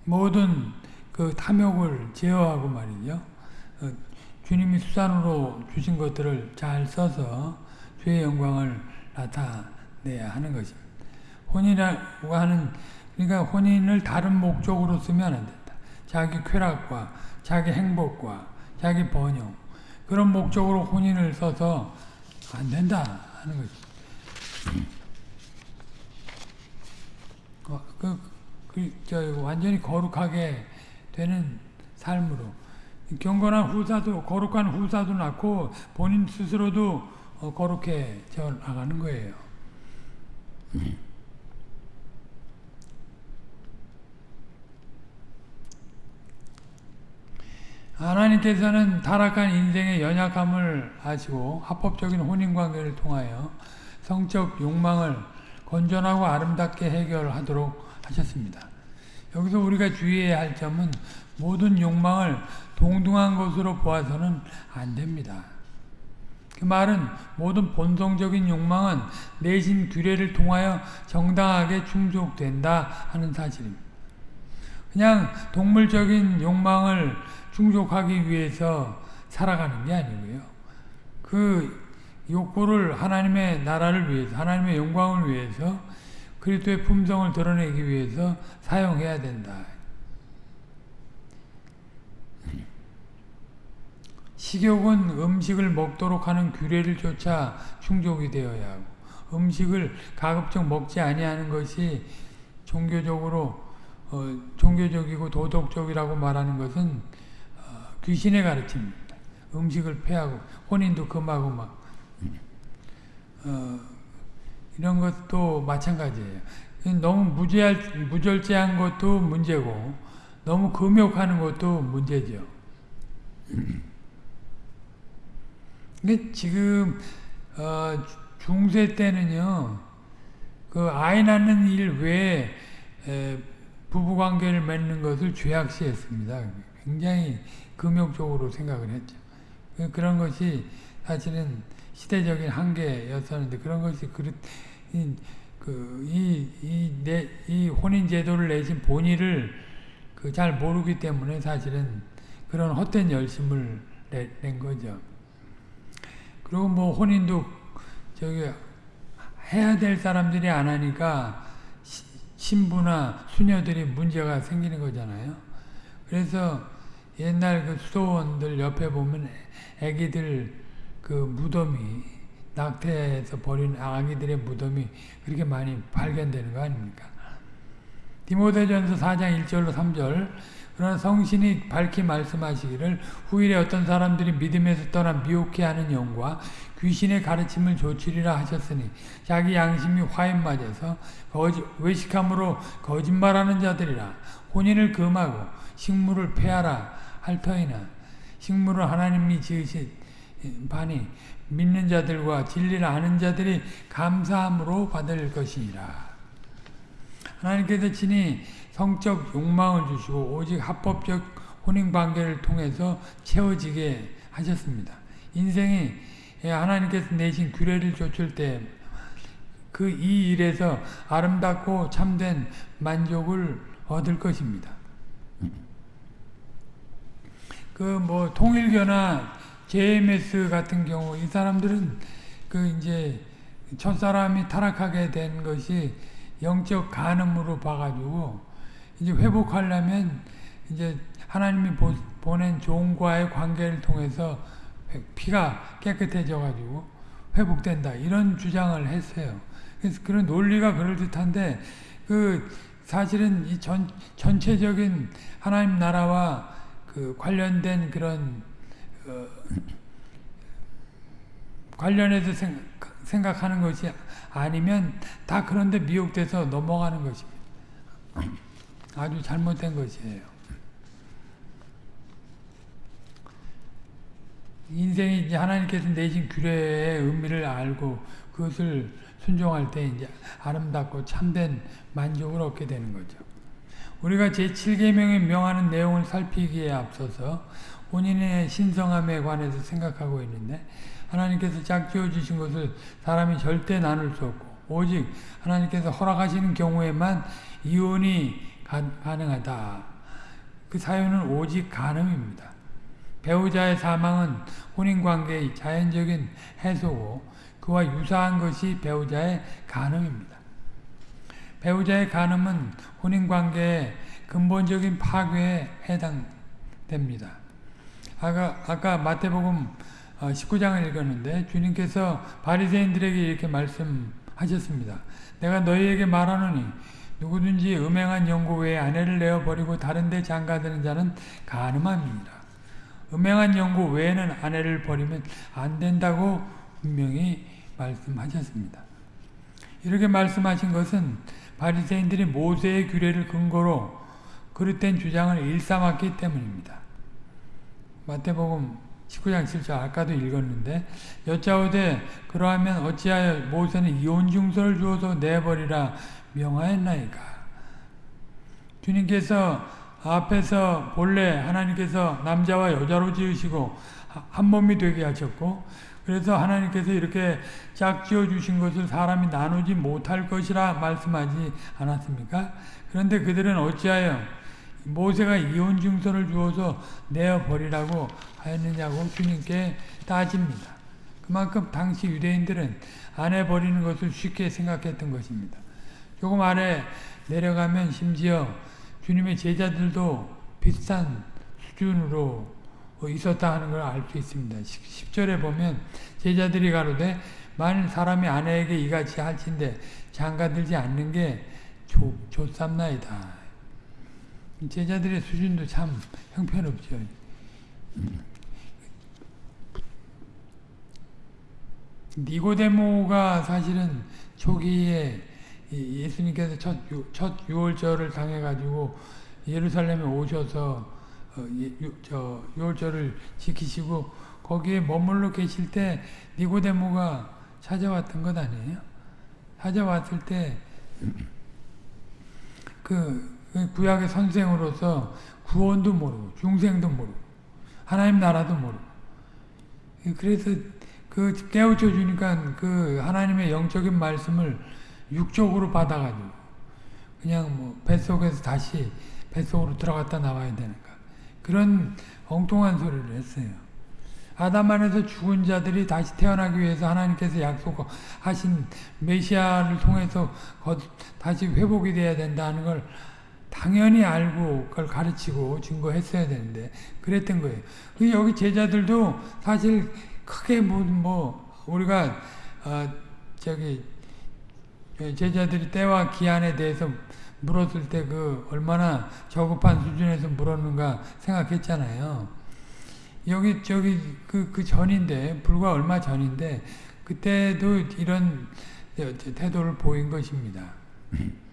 모든 그 탐욕을 제어하고 말이죠. 어, 주님이 수단으로 주신 것들을 잘 써서 주의 영광을 나타내야 하는 것입니다. 혼인이라고 하는 그러니까 혼인을 다른 목적으로 쓰면 안 된다. 자기 쾌락과 자기 행복과 자기 번영 그런 목적으로 혼인을 써서 안 된다 하는. 어, 그, 그, 저, 완전히 거룩하게 되는 삶으로 경건한 후사도 거룩한 후사도 낳고 본인 스스로도 어, 거룩해져 나가는 거예요. 하나님께서는 타락한 인생의 연약함을 아시고 합법적인 혼인관계를 통하여 성적 욕망을 건전하고 아름답게 해결하도록 하셨습니다. 여기서 우리가 주의해야 할 점은 모든 욕망을 동등한 것으로 보아서는 안 됩니다. 그 말은 모든 본성적인 욕망은 내신 규례를 통하여 정당하게 충족된다 하는 사실입니다. 그냥 동물적인 욕망을 충족하기 위해서 살아가는 게 아니고요. 그 욕구를 하나님의 나라를 위해서, 하나님의 영광을 위해서, 그리스도의 품성을 드러내기 위해서 사용해야 된다. 식욕은 음식을 먹도록 하는 규례를 쫓아 충족이 되어야 하고 음식을 가급적 먹지 아니하는 것이 종교적으로 어, 종교적이고 도덕적이라고 말하는 것은 어, 귀신의 가르침입니다. 음식을 패하고 혼인도 금하고 막 어, 이런 것도 마찬가지예요. 너무 무죄할, 무절제한 것도 문제고 너무 금욕하는 것도 문제죠. 지금 어, 중세 때는요, 그 아이 낳는 일 외에 에, 부부관계를 맺는 것을 죄악시했습니다. 굉장히 금욕적으로 생각을 했죠. 그, 그런 것이 사실은 시대적인 한계였었는데 그런 것이 그, 이, 그, 이, 혼인 제도를 내신 본의를 그 잘 모르기 때문에 사실은 그런 헛된 열심을 내, 낸 거죠. 그리고 뭐 혼인도 저기 해야 될 사람들이 안 하니까 신부나 수녀들이 문제가 생기는 거잖아요. 그래서 옛날 그 수도원들 옆에 보면 애기들 그 무덤이 낙태해서 버린 아기들의 무덤이 그렇게 많이 발견되는 거 아닙니까? 디모데전서 4장 1절로 3절 그러나 성신이 밝히 말씀하시기를 후일에 어떤 사람들이 믿음에서 떠나 미혹해 하는 영과 귀신의 가르침을 조치리라 하셨으니 자기 양심이 화인 맞아서 거짓, 외식함으로 거짓말하는 자들이라 혼인을 금하고 식물을 폐하라 할 터이나 식물을 하나님이 지으신 반이 믿는 자들과 진리를 아는 자들이 감사함으로 받을 것이니라. 하나님께서 친히 성적 욕망을 주시고 오직 합법적 혼인관계를 통해서 채워지게 하셨습니다. 인생이 하나님께서 내신 규례를 좇을 때 그 이 일에서 아름답고 참된 만족을 얻을 것입니다. 그 뭐 통일교나 JMS 같은 경우 이 사람들은 그 이제 첫사람이 타락하게 된 것이 영적 간음으로 봐가지고 이제 회복하려면 이제 하나님이 보, 보낸 종과의 관계를 통해서 피가 깨끗해져가지고 회복된다 이런 주장을 했어요. 그래서 그런 논리가 그럴 듯한데 그 사실은 이 전, 전체적인 하나님 나라와 그 관련된 그런 어, 관련해서 생각, 생각 하는 것이 아니면 다 그런데 미혹돼서 넘어가는 것입니다. 아주 잘못된 것이에요. 인생이 이제 하나님께서 내신 규례의 의미를 알고 그것을 순종할 때 이제 아름답고 참된 만족을 얻게 되는 거죠. 우리가 제7계명에 명하는 내용을 살피기에 앞서서 본인의 신성함에 관해서 생각하고 있는데 하나님께서 짝지어 주신 것을 사람이 절대 나눌 수 없고 오직 하나님께서 허락하시는 경우에만 이혼이 가, 가능하다. 그 사유는 오직 간음입니다. 배우자의 사망은 혼인관계의 자연적인 해소고 그와 유사한 것이 배우자의 간음입니다. 배우자의 간음은 혼인관계의 근본적인 파괴에 해당됩니다. 아까, 아까 마태복음 19장을 어, 읽었는데 주님께서 바리새인들에게 이렇게 말씀하셨습니다. 내가 너희에게 말하노니 누구든지 음행한 연고 외에 아내를 내어 버리고 다른 데 장가드는 자는 간음함입니다. 음행한 연고 외에는 아내를 버리면 안 된다고 분명히 말씀하셨습니다. 이렇게 말씀하신 것은 바리새인들이 모세의 규례를 근거로 그릇된 주장을 일삼았기 때문입니다. 마태복음 19장 7절 아까도 읽었는데 여짜오되 그러하면 어찌하여 모세는 이혼증서를 주어서 내버리라 명하였나이까 주님께서 앞에서 본래 하나님께서 남자와 여자로 지으시고 한 몸이 되게 하셨고 그래서 하나님께서 이렇게 짝지어 주신 것을 사람이 나누지 못할 것이라 말씀하지 않았습니까? 그런데 그들은 어찌하여 모세가 이혼 증서를 주어서 내어 버리라고 하였느냐고 주님께 따집니다. 그만큼 당시 유대인들은 아내 버리는 것을 쉽게 생각했던 것입니다. 조금 아래 내려가면 심지어 주님의 제자들도 비슷한 수준으로 있었다 하는 걸 알 수 있습니다. 10절에 보면 제자들이 가로되 만일 사람이 아내에게 이같이 할진대 장가들지 않는 게 좋삼나이다. 제자들의 수준도 참 형편없죠. 니고데모가 사실은 초기에 예수님께서 첫, 첫 유월절을 당해가지고 예루살렘에 오셔서 어, 유, 저 유월절을 지키시고 거기에 머물러 계실 때 니고데모가 찾아왔던 것 아니에요? 찾아왔을 때그 그 구약의 선생으로서 구원도 모르고 중생도 모르고 하나님 나라도 모르고 그래서 그 깨우쳐 주니까 그 하나님의 영적인 말씀을 육적으로 받아가지고 그냥 뭐 뱃속에서 다시 뱃속으로 들어갔다 나와야 되니까 그런 엉뚱한 소리를 했어요. 아담 안에서 죽은 자들이 다시 태어나기 위해서 하나님께서 약속하신 메시아를 통해서 다시 회복이 돼야 된다는 걸 당연히 알고 그걸 가르치고 증거했어야 되는데 그랬던 거예요. 그 여기 제자들도 사실 크게 뭐, 뭐 우리가 어 저기 제자들이 때와 기한에 대해서 물었을 때 그 얼마나 저급한 수준에서 물었는가 생각했잖아요. 여기 저기 그, 그 전인데 불과 얼마 전인데 그때도 이런 태도를 보인 것입니다. [LAUGHS]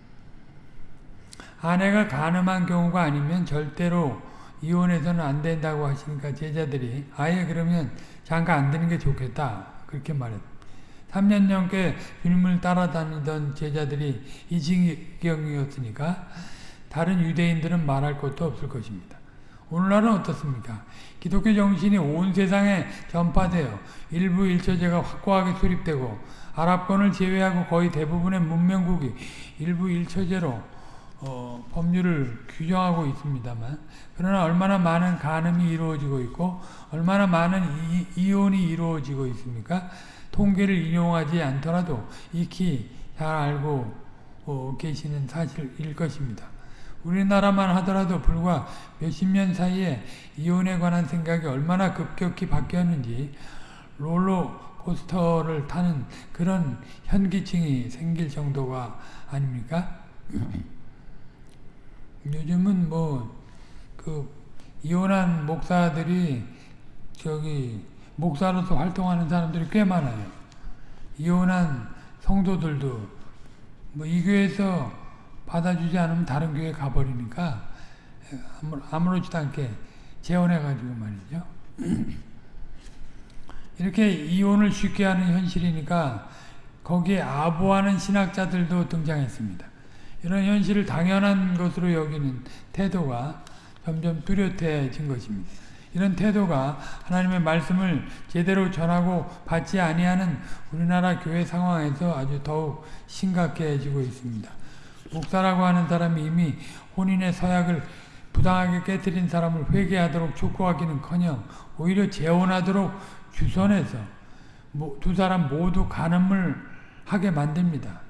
아내가 가늠한 경우가 아니면 절대로 이혼해서는 안 된다고 하시니까 제자들이 아예 그러면 장가 안 되는 게 좋겠다 그렇게 말했 3년 넘게 주님을 따라다니던 제자들이 이 지경이었으니까 다른 유대인들은 말할 것도 없을 것입니다. 오늘날은 어떻습니까? 기독교 정신이 온 세상에 전파되어 일부 일처제가 확고하게 수립되고 아랍권을 제외하고 거의 대부분의 문명국이 일부 일처제로 어, 법률을 규정하고 있습니다만 그러나 얼마나 많은 간음이 이루어지고 있고 얼마나 많은 이, 혼이 이루어지고 있습니까? 통계를 인용하지 않더라도 익히 잘 알고 어, 계시는 사실일 것입니다. 우리나라만 하더라도 불과 몇십 년 사이에 이혼에 관한 생각이 얼마나 급격히 바뀌었는지 롤러코스터를 타는 그런 현기증이 생길 정도가 아닙니까? [LAUGHS] 요즘은 뭐, 그, 이혼한 목사들이 저기, 목사로서 활동하는 사람들이 꽤 많아요. 이혼한 성도들도 뭐 이 교회에서 받아주지 않으면 다른 교회 가버리니까 아무렇지도 않게 재혼해가지고 말이죠. [CLEARS THROAT] 이렇게 이혼을 쉽게 하는 현실이니까 거기에 아부하는 신학자들도 등장했습니다. 이런 현실을 당연한 것으로 여기는 태도가 점점 뚜렷해진 것입니다. 이런 태도가 하나님의 말씀을 제대로 전하고 받지 아니하는 우리나라 교회 상황에서 아주 더욱 심각해지고 있습니다. 목사라고 하는 사람이 이미 혼인의 서약을 부당하게 깨뜨린 사람을 회개하도록 촉구하기는커녕 오히려 재혼하도록 주선해서 두 사람 모두 간음을 하게 만듭니다.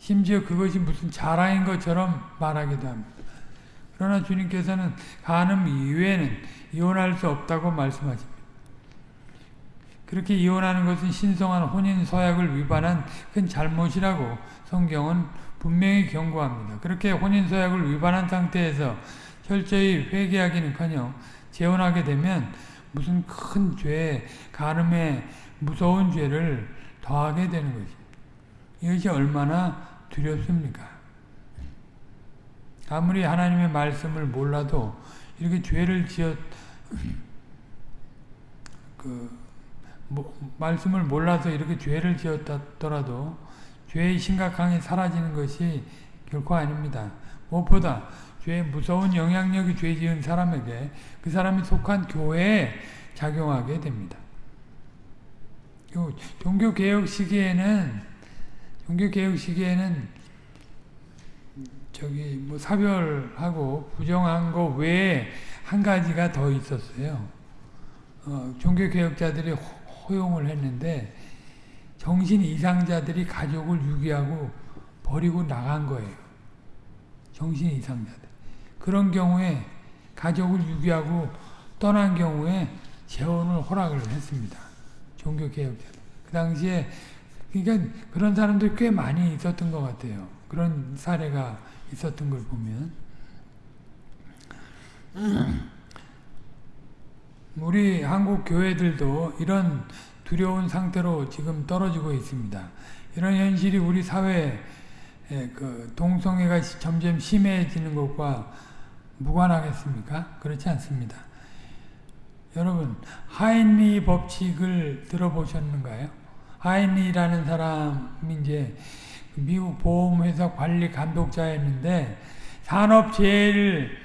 심지어 그것이 무슨 자랑인 것처럼 말하기도 합니다. 그러나 주님께서는 간음 이외에는 이혼할 수 없다고 말씀하십니다. 그렇게 이혼하는 것은 신성한 혼인 서약을 위반한 큰 잘못이라고 성경은 분명히 경고합니다. 그렇게 혼인 서약을 위반한 상태에서 철저히 회개하기는커녕 재혼하게 되면 무슨 큰 죄, 가늠에 무서운 죄를 더하게 되는 것입니다. 이것이 얼마나 두렵습니까? 아무리 하나님의 말씀을 몰라도 이렇게 죄를 지었 그 뭐, 말씀을 몰라서 이렇게 죄를 지었더라도 죄의 심각함이 사라지는 것이 결코 아닙니다. 무엇보다 죄의 무서운 영향력이 죄 지은 사람에게 그 사람이 속한 교회에 작용하게 됩니다. 종교개혁 시기에는 종교개혁 시기에는 저기 뭐 사별하고 부정한 거 외에 한 가지가 더 있었어요. 어, 종교개혁자들이 허용을 했는데 정신 이상자들이 가족을 유기하고 버리고 나간 거예요. 정신 이상자들. 그런 경우에 가족을 유기하고 떠난 경우에 재혼을 허락을 했습니다. 종교개혁자들. 그 당시에 그러니까 그런 사람들이 꽤 많이 있었던 것 같아요. 그런 사례가 있었던 걸 보면 [CLEARS THROAT] 우리 한국 교회들도 이런 두려운 상태로 지금 떨어지고 있습니다. 이런 현실이 우리 사회에 그 동성애가 점점 심해지는 것과 무관하겠습니까? 그렇지 않습니다. 여러분 하인리 법칙을 들어보셨는가요? 하인리라는 사람이 이제 미국 보험회사 관리 감독자였는데 산업재해를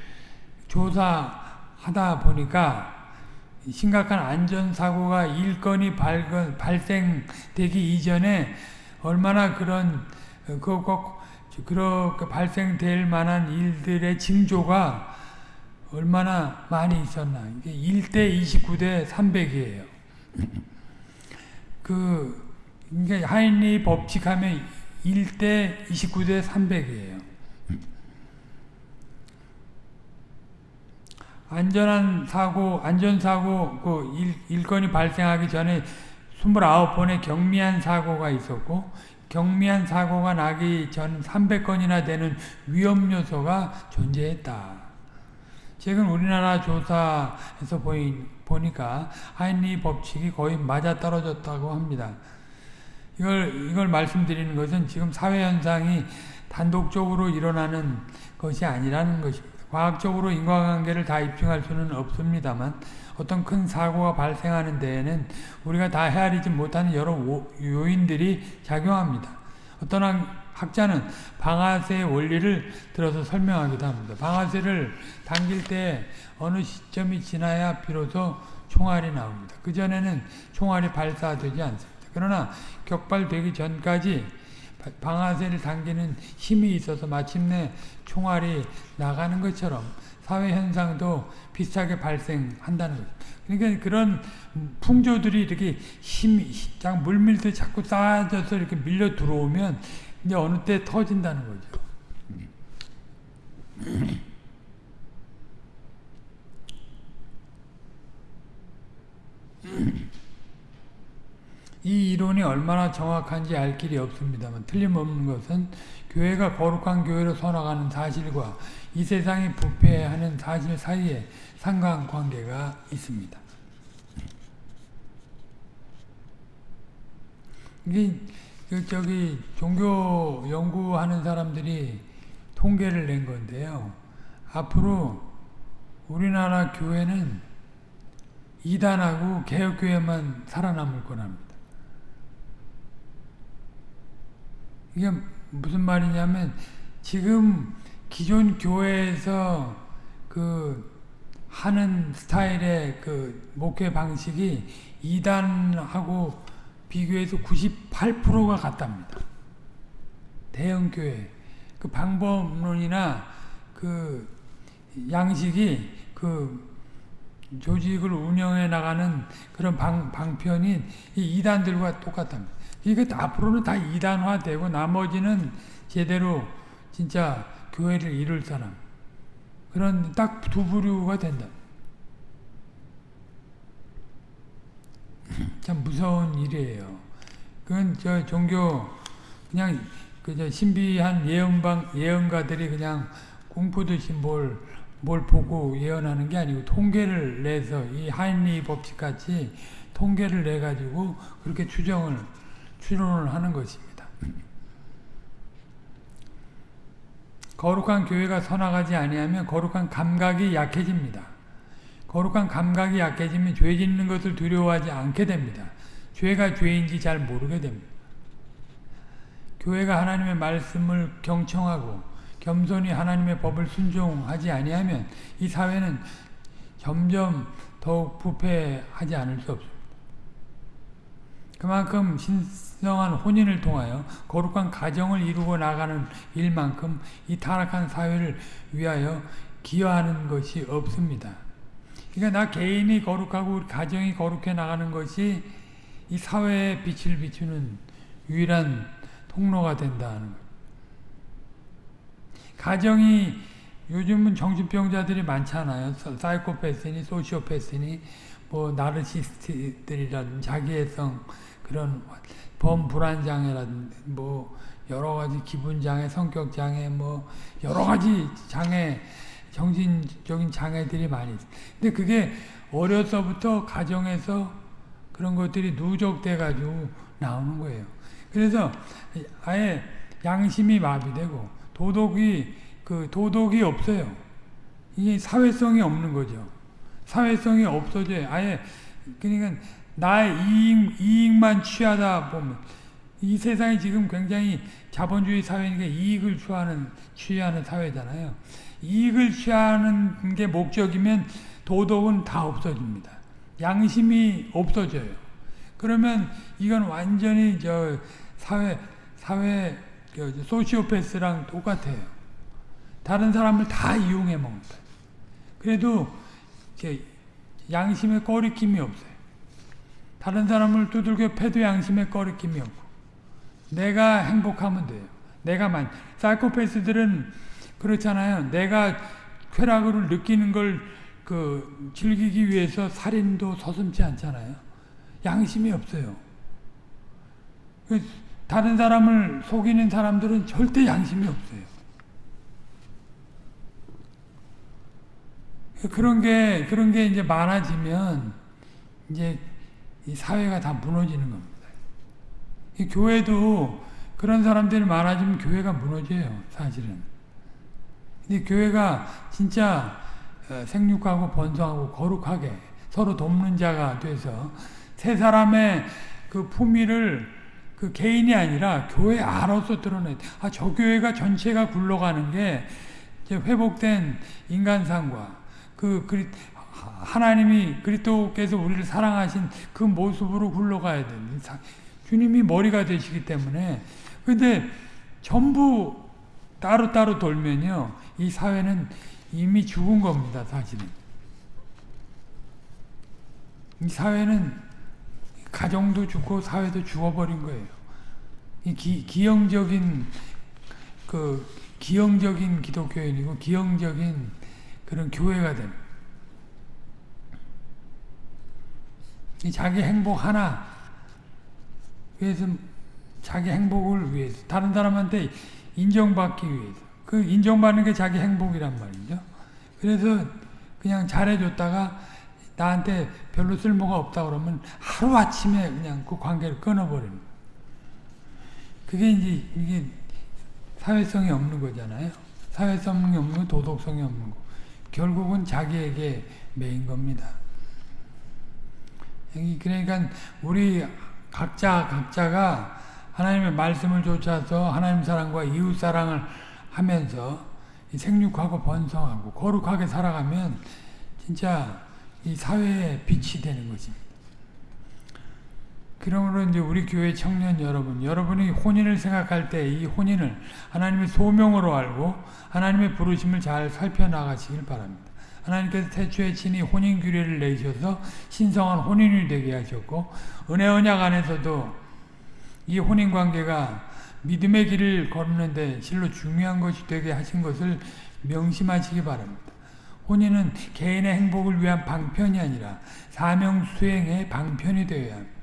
조사하다 보니까 심각한 안전사고가 일건이 발건, 발생되기 이전에 얼마나 그런 그, 그렇게 발생될 만한 일들의 징조가 얼마나 많이 있었나. 이게 1대 29대 300이에요. 그, 이게 하인리 법칙하면 1대 29대 300이에요. 안전한 사고, 안전사고 그 일, 일건이 발생하기 전에 29번의 경미한 사고가 있었고 경미한 사고가 나기 전 300건이나 되는 위험 요소가 존재했다. 최근 우리나라 조사에서 보이, 보니까 하인리 법칙이 거의 맞아떨어졌다고 합니다. 이걸, 이걸 말씀드리는 것은 지금 사회현상이 단독적으로 일어나는 것이 아니라는 것입니다. 과학적으로 인과관계를 다 입증할 수는 없습니다만 어떤 큰 사고가 발생하는 데에는 우리가 다 헤아리지 못하는 여러 요인들이 작용합니다. 어떤 학자는 방아쇠의 원리를 들어서 설명하기도 합니다. 방아쇠를 당길 때 어느 시점이 지나야 비로소 총알이 나옵니다. 그전에는 총알이 발사되지 않습니다. 그러나 격발되기 전까지 방아쇠를 당기는 힘이 있어서 마침내 총알이 나가는 것처럼 사회 현상도 비슷하게 발생한다는 거죠. 그러니까 그런 풍조들이 이렇게 힘이 물밀듯 자꾸 쌓아져서 이렇게 밀려 들어오면 이제 어느 때 터진다는 거죠. [CLEARS THROAT] 이 이론이 얼마나 정확한지 알 길이 없습니다만 틀림없는 것은 교회가 거룩한 교회로 서나가는 사실과 이 세상이 부패하는 사실 사이에 상관관계가 있습니다. 이게 그 저기 종교 연구하는 사람들이 통계를 낸 건데요. 앞으로 우리나라 교회는 이단하고 개혁교회만 살아남을 거랍니다. 이게 무슨 말이냐면 지금 기존 교회에서 그 하는 스타일의 그 목회 방식이 이단하고 비교해서 98%가 같답니다. 대형 교회 그 방법론이나 그 양식이 그 조직을 운영해 나가는 그런 방, 방편이 이 이단들과 똑같답니다. 이게 앞으로는 다 이단화되고 나머지는 제대로 진짜 교회를 이룰 사람 그런 딱 두 부류가 된다. [LAUGHS] 참 무서운 일이에요. 그건 저 종교 그냥 그저 신비한 예언방 예언가들이 그냥 꿈꾸듯이 뭘, 뭘 보고 예언하는 게 아니고 통계를 내서 이 하인리 법칙 같이 통계를 내 가지고 그렇게 추정을 추론을 하는 것입니다. 거룩한 교회가 서나가지 아니하면 거룩한 감각이 약해집니다. 거룩한 감각이 약해지면 죄 짓는 것을 두려워하지 않게 됩니다. 죄가 죄인지 잘 모르게 됩니다. 교회가 하나님의 말씀을 경청하고 겸손히 하나님의 법을 순종하지 아니하면 이 사회는 점점 더욱 부패하지 않을 수 없습니다. 그만큼 신 성한 혼인을 통하여 거룩한 가정을 이루고 나가는 일만큼 이 타락한 사회를 위하여 기여하는 것이 없습니다. 그러니까 나 개인이 거룩하고 우리 가정이 거룩해 나가는 것이 이 사회에 빛을 비추는 유일한 통로가 된다는 것. 가정이 요즘은 정신병자들이 많잖아요. 사이코패스니 소시오패스니 뭐 나르시스트들이라든 자기애성 그런 범불안장애라든 뭐 여러 가지 기분장애, 성격장애 뭐 여러 가지 장애 정신적인 장애들이 많이 있어요. 근데 그게 어려서부터 가정에서 그런 것들이 누적돼 가지고 나오는 거예요. 그래서 아예 양심이 마비되고 도덕이 그 도덕이 없어요. 이게 사회성이 없는 거죠. 사회성이 없어져요. 아예 그러니까 나의 이익, 이익만 취하다 보면 이 세상이 지금 굉장히 자본주의 사회니까 이익을 취하는 취하는 사회잖아요. 이익을 취하는 게 목적이면 도덕은 다 없어집니다. 양심이 없어져요. 그러면 이건 완전히 저 사회 사회 소시오패스랑 똑같아요. 다른 사람을 다 이용해 먹는다. 그래도 양심에 꺼리낌이 없어요. 다른 사람을 두들겨 패도 양심에 꺼리낌이 없고 내가 행복하면 돼요. 내가 만 사이코패스들은 그렇잖아요. 내가 쾌락을 느끼는 걸 그 즐기기 위해서 살인도 서슴지 않잖아요. 양심이 없어요. 그 다른 사람을 속이는 사람들은 절대 양심이 없어요. 그런 게 그런 게 이제 많아지면 이제 이 사회가 다 무너지는 겁니다. 이 교회도 그런 사람들이 많아지면 교회가 무너져요, 사실은. 근데 교회가 진짜 생육하고 번성하고 거룩하게 서로 돕는 자가 돼서 세 사람의 그 품위를 그 개인이 아니라 교회 안으로서 드러내. 아, 저 교회가 전체가 굴러가는 게 회복된 인간상과 그 그리, 하나님이 그리스도께서 우리를 사랑하신 그 모습으로 굴러가야 되는 주님이 머리가 되시기 때문에. 근데 전부 따로따로 돌면요 이 사회는 이미 죽은 겁니다 사실은 이 사회는 가정도 죽고 사회도 죽어버린 거예요. 이 기, 기형적인 그 기형적인 기독교인이고 기형적인 그런 교회가 됩니다. 자기 행복 하나 위해서 자기 행복을 위해서 다른 사람한테 인정받기 위해서 그 인정받는 게 자기 행복이란 말이죠. 그래서 그냥 잘해줬다가 나한테 별로 쓸모가 없다 그러면 하루아침에 그냥 그 관계를 끊어버리는 그게 이제 이게 사회성이 없는 거잖아요. 사회성이 없는 거 도덕성이 없는 거. 결국은 자기에게 매인 겁니다. 그러니까 우리 각자 각자가 하나님의 말씀을 쫓아서 하나님 사랑과 이웃 사랑을 하면서 생육하고 번성하고 거룩하게 살아가면 진짜 이 사회에 빛이 되는 것입니다. 그러므로 이제 우리 교회 청년 여러분, 여러분이 혼인을 생각할 때 이 혼인을 하나님의 소명으로 알고 하나님의 부르심을 잘 살펴나가시길 바랍니다. 하나님께서 태초에 친히 혼인 규례를 내셔서 신성한 혼인이 되게 하셨고 은혜 언약 안에서도 이 혼인 관계가 믿음의 길을 걷는데 실로 중요한 것이 되게 하신 것을 명심하시기 바랍니다. 혼인은 개인의 행복을 위한 방편이 아니라 사명 수행의 방편이 되어야 합니다.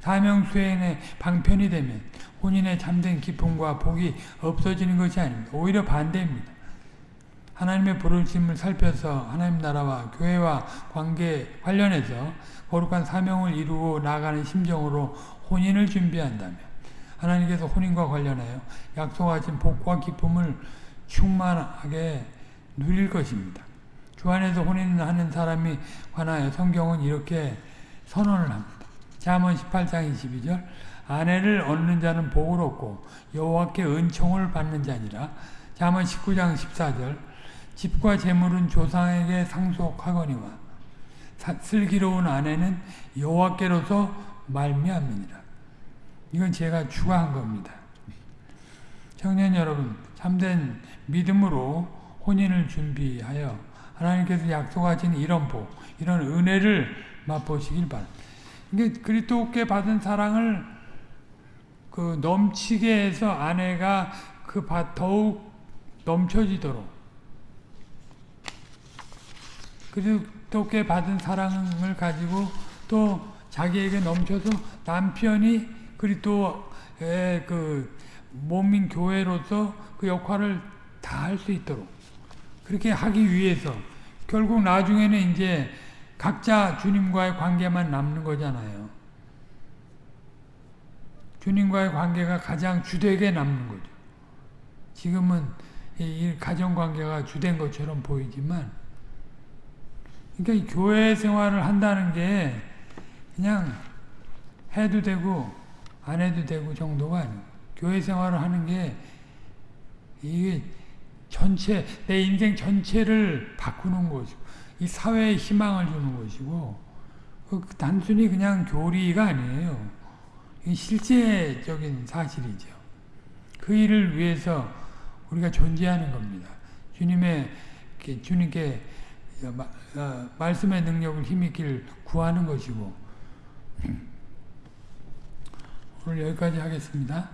사명 수행의 방편이 되면 혼인의 참된 기쁨과 복이 없어지는 것이 아닙니다. 오히려 반대입니다. 하나님의 부르심을 살펴서 하나님 나라와 교회와 관계 관련해서 거룩한 사명을 이루고 나가는 심정으로 혼인을 준비한다면 하나님께서 혼인과 관련하여 약속하신 복과 기쁨을 충만하게 누릴 것입니다. 주 안에서 혼인하는 사람이 관하여 성경은 이렇게 선언을 합니다. 잠언 18장 22절 아내를 얻는 자는 복을 얻고 여호와께 은총을 받는 자니라. 잠언 19장 14절 집과 재물은 조상에게 상속하거니와 슬기로운 아내는 여호와께로서 말미암느니라. 이건 제가 추가한 겁니다. 청년 여러분, 참된 믿음으로 혼인을 준비하여 하나님께서 약속하신 이런 복, 이런 은혜를 맛보시길 바랍니다. 이게 그리스도께 받은 사랑을 그 넘치게 해서 아내가 그 더욱 넘쳐지도록 그리스도께 받은 사랑을 가지고 또 자기에게 넘쳐서 남편이 그리스도의 그 몸인 교회로서 그 역할을 다 할 수 있도록 그렇게 하기 위해서 결국 나중에는 이제 각자 주님과의 관계만 남는 거잖아요. 주님과의 관계가 가장 주되게 남는 거죠. 지금은 이 가정 관계가 주된 것처럼 보이지만, 그러니까 교회 생활을 한다는 게 그냥 해도 되고 안 해도 되고 정도가 아니고 교회 생활을 하는 게 이게 전체 내 인생 전체를 바꾸는 것이고 이 사회에 희망을 주는 것이고 그 단순히 그냥 교리가 아니에요. 실제적인 사실이죠. 그 일을 위해서 우리가 존재하는 겁니다. 주님의 주님께 어, 말씀의 능력을 힘있길 구하는 것이고 [CLEARS THROAT] 오늘 여기까지 하겠습니다.